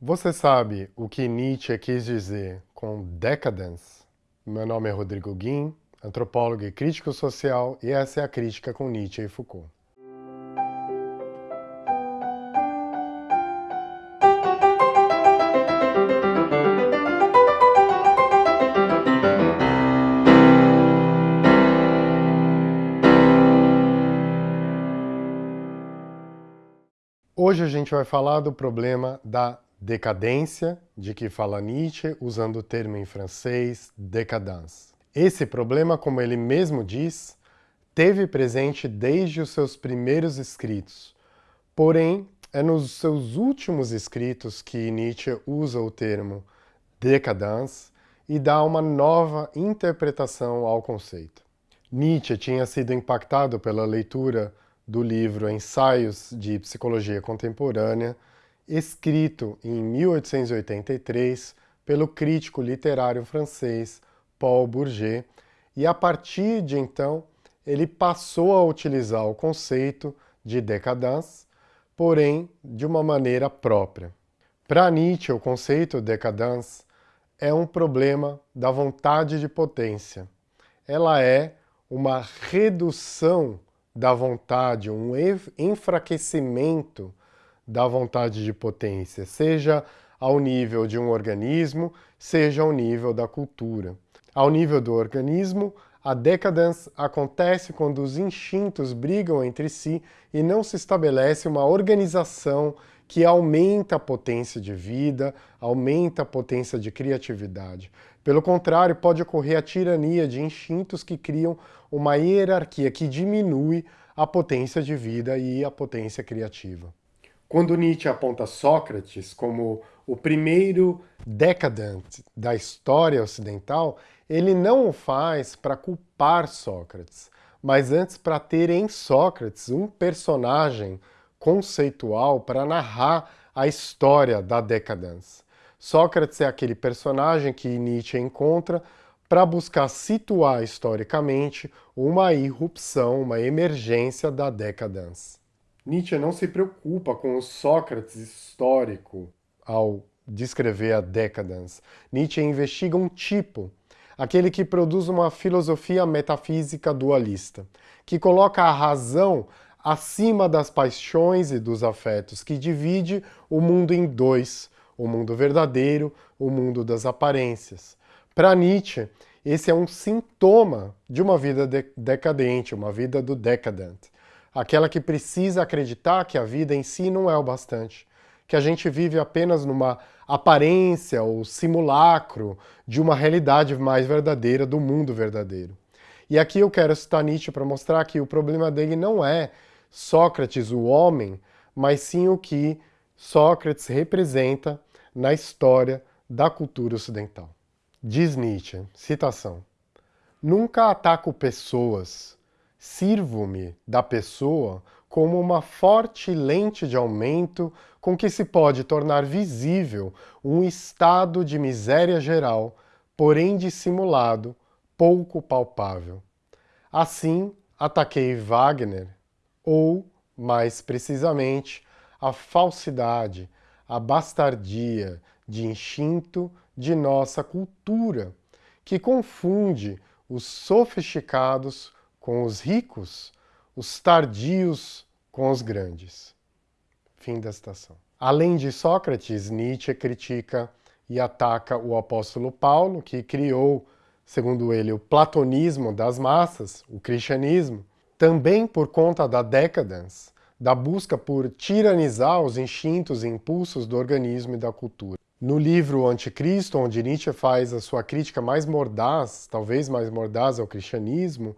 Você sabe o que Nietzsche quis dizer com decadence? Meu nome é Rodrigo Guim, antropólogo e crítico social, e essa é a crítica com Nietzsche e Foucault. Hoje a gente vai falar do problema da decadência, de que fala Nietzsche, usando o termo em francês décadence. Esse problema, como ele mesmo diz, teve presente desde os seus primeiros escritos, porém é nos seus últimos escritos que Nietzsche usa o termo decadence e dá uma nova interpretação ao conceito. Nietzsche tinha sido impactado pela leitura do livro Ensaios de Psicologia Contemporânea, escrito em 1883 pelo crítico literário francês Paul Bourget, e a partir de então ele passou a utilizar o conceito de decadence, porém de uma maneira própria. Para Nietzsche, o conceito decadence é um problema da vontade de potência. Ela é uma redução da vontade, um enfraquecimento da vontade de potência, seja ao nível de um organismo, seja ao nível da cultura. Ao nível do organismo, a decadence acontece quando os instintos brigam entre si e não se estabelece uma organização que aumenta a potência de vida, aumenta a potência de criatividade. Pelo contrário, pode ocorrer a tirania de instintos que criam uma hierarquia que diminui a potência de vida e a potência criativa. Quando Nietzsche aponta Sócrates como o primeiro decadente da história ocidental, ele não o faz para culpar Sócrates, mas antes para ter em Sócrates um personagem conceitual para narrar a história da decadência. Sócrates é aquele personagem que Nietzsche encontra para buscar situar historicamente uma irrupção, uma emergência da decadência. Nietzsche não se preocupa com o Sócrates histórico ao descrever a decadence. Nietzsche investiga um tipo, aquele que produz uma filosofia metafísica dualista, que coloca a razão acima das paixões e dos afetos, que divide o mundo em dois, o mundo verdadeiro, o mundo das aparências. Para Nietzsche, esse é um sintoma de uma vida de decadente, uma vida do decadente aquela que precisa acreditar que a vida em si não é o bastante, que a gente vive apenas numa aparência ou simulacro de uma realidade mais verdadeira, do mundo verdadeiro. E aqui eu quero citar Nietzsche para mostrar que o problema dele não é Sócrates, o homem, mas sim o que Sócrates representa na história da cultura ocidental. Diz Nietzsche, citação, Nunca ataco pessoas, Sirvo-me da pessoa como uma forte lente de aumento com que se pode tornar visível um estado de miséria geral, porém dissimulado, pouco palpável. Assim, ataquei Wagner, ou, mais precisamente, a falsidade, a bastardia de instinto de nossa cultura, que confunde os sofisticados com os ricos, os tardios com os grandes. Fim da citação. Além de Sócrates, Nietzsche critica e ataca o apóstolo Paulo, que criou, segundo ele, o platonismo das massas, o cristianismo, também por conta da decadence, da busca por tiranizar os instintos e impulsos do organismo e da cultura. No livro Anticristo, onde Nietzsche faz a sua crítica mais mordaz, talvez mais mordaz ao cristianismo,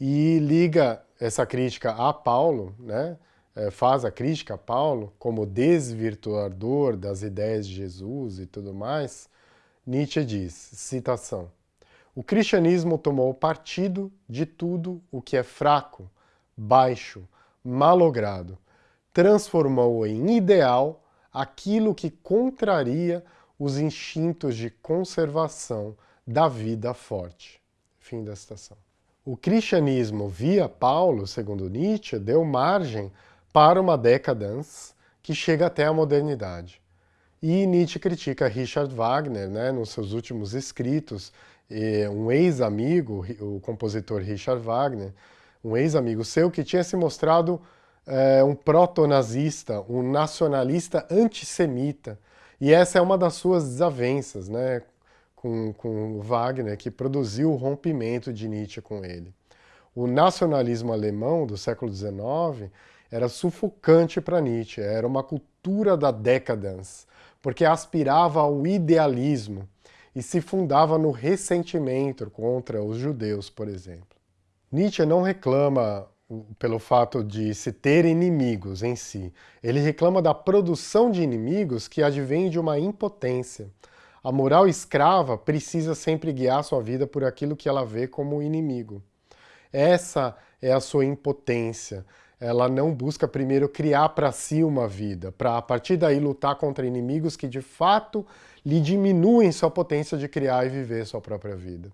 e liga essa crítica a Paulo, né? É, faz a crítica a Paulo como desvirtuador das ideias de Jesus e tudo mais, Nietzsche diz, citação, o cristianismo tomou partido de tudo o que é fraco, baixo, malogrado, transformou em ideal aquilo que contraria os instintos de conservação da vida forte. Fim da citação. O cristianismo via Paulo, segundo Nietzsche, deu margem para uma decadência que chega até a modernidade. E Nietzsche critica Richard Wagner, né, nos seus últimos escritos, um ex-amigo, o compositor Richard Wagner, um ex-amigo seu que tinha se mostrado é, um proto-nazista, um nacionalista antissemita. E essa é uma das suas desavenças né, com, com Wagner, que produziu o rompimento de Nietzsche com ele. O nacionalismo alemão do século XIX era sufocante para Nietzsche, era uma cultura da decadence, porque aspirava ao idealismo e se fundava no ressentimento contra os judeus, por exemplo. Nietzsche não reclama pelo fato de se ter inimigos em si. Ele reclama da produção de inimigos que advém de uma impotência. A moral escrava precisa sempre guiar sua vida por aquilo que ela vê como inimigo. Essa é a sua impotência. Ela não busca primeiro criar para si uma vida, para a partir daí lutar contra inimigos que de fato lhe diminuem sua potência de criar e viver sua própria vida.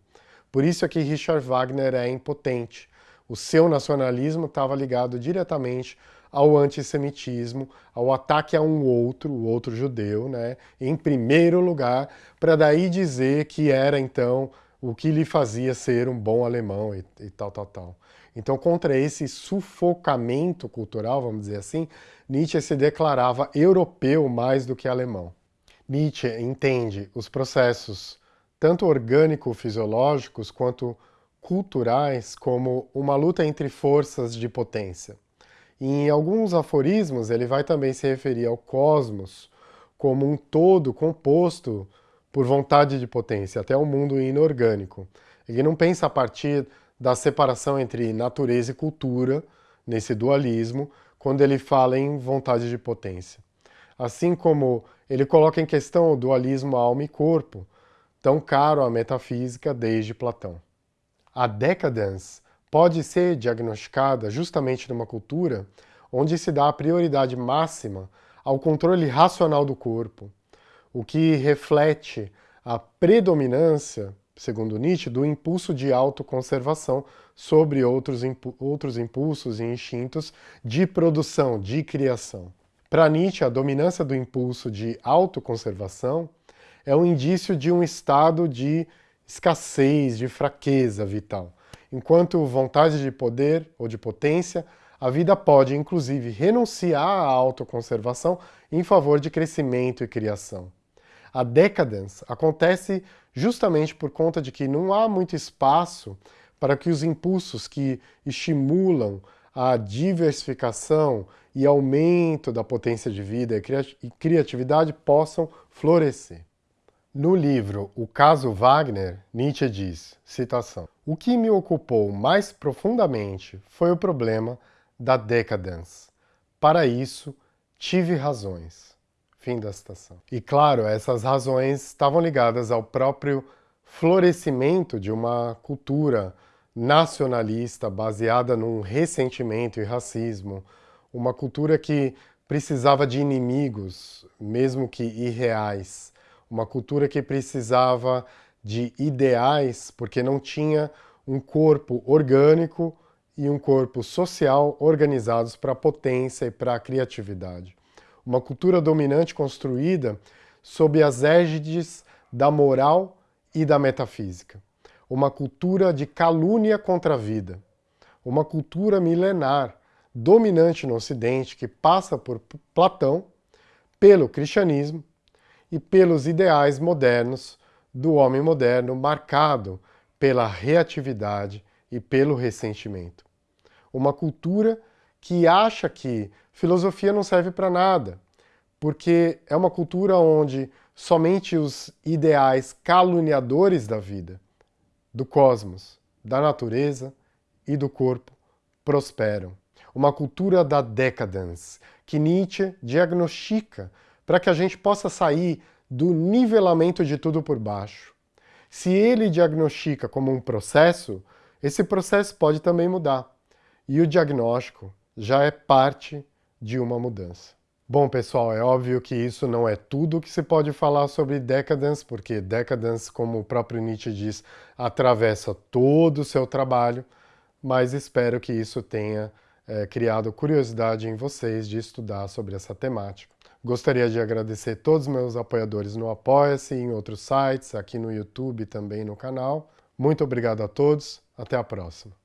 Por isso é que Richard Wagner é impotente. O seu nacionalismo estava ligado diretamente ao antissemitismo, ao ataque a um outro, o outro judeu, né, em primeiro lugar, para daí dizer que era então o que lhe fazia ser um bom alemão e, e, tal, tal, tal. Então, contra esse sufocamento cultural, vamos dizer assim, Nietzsche se declarava europeu mais do que alemão. Nietzsche entende os processos tanto orgânico-fisiológicos quanto culturais como uma luta entre forças de potência. Em alguns aforismos ele vai também se referir ao cosmos como um todo composto por vontade de potência, até o mundo inorgânico. Ele não pensa a partir da separação entre natureza e cultura, nesse dualismo, quando ele fala em vontade de potência. Assim como ele coloca em questão o dualismo alma e corpo, tão caro à metafísica desde Platão. A decadence pode ser diagnosticada justamente numa cultura onde se dá a prioridade máxima ao controle racional do corpo, o que reflete a predominância, segundo Nietzsche, do impulso de autoconservação sobre outros, impu outros impulsos e instintos de produção, de criação. Para Nietzsche, a dominância do impulso de autoconservação é um indício de um estado de escassez, de fraqueza vital. Enquanto vontade de poder ou de potência, a vida pode, inclusive, renunciar à autoconservação em favor de crescimento e criação. A decadence acontece justamente por conta de que não há muito espaço para que os impulsos que estimulam a diversificação e aumento da potência de vida e criatividade possam florescer. No livro O Caso Wagner, Nietzsche diz, citação, O que me ocupou mais profundamente foi o problema da decadence. Para isso, tive razões. Fim da citação. E claro, essas razões estavam ligadas ao próprio florescimento de uma cultura nacionalista baseada num ressentimento e racismo, uma cultura que precisava de inimigos, mesmo que irreais, uma cultura que precisava de ideais, porque não tinha um corpo orgânico e um corpo social organizados para a potência e para a criatividade. Uma cultura dominante construída sob as égides da moral e da metafísica. Uma cultura de calúnia contra a vida. Uma cultura milenar, dominante no Ocidente, que passa por Platão, pelo cristianismo e pelos ideais modernos do homem moderno marcado pela reatividade e pelo ressentimento. Uma cultura que acha que filosofia não serve para nada, porque é uma cultura onde somente os ideais caluniadores da vida, do cosmos, da natureza e do corpo prosperam. Uma cultura da decadence, que Nietzsche diagnostica para que a gente possa sair do nivelamento de tudo por baixo. Se ele diagnostica como um processo, esse processo pode também mudar. E o diagnóstico já é parte de uma mudança. Bom, pessoal, é óbvio que isso não é tudo que se pode falar sobre decadence, porque decadence, como o próprio Nietzsche diz, atravessa todo o seu trabalho, mas espero que isso tenha é, criado curiosidade em vocês de estudar sobre essa temática. Gostaria de agradecer todos os meus apoiadores no Apoia-se, em outros sites, aqui no YouTube também no canal. Muito obrigado a todos, até a próxima.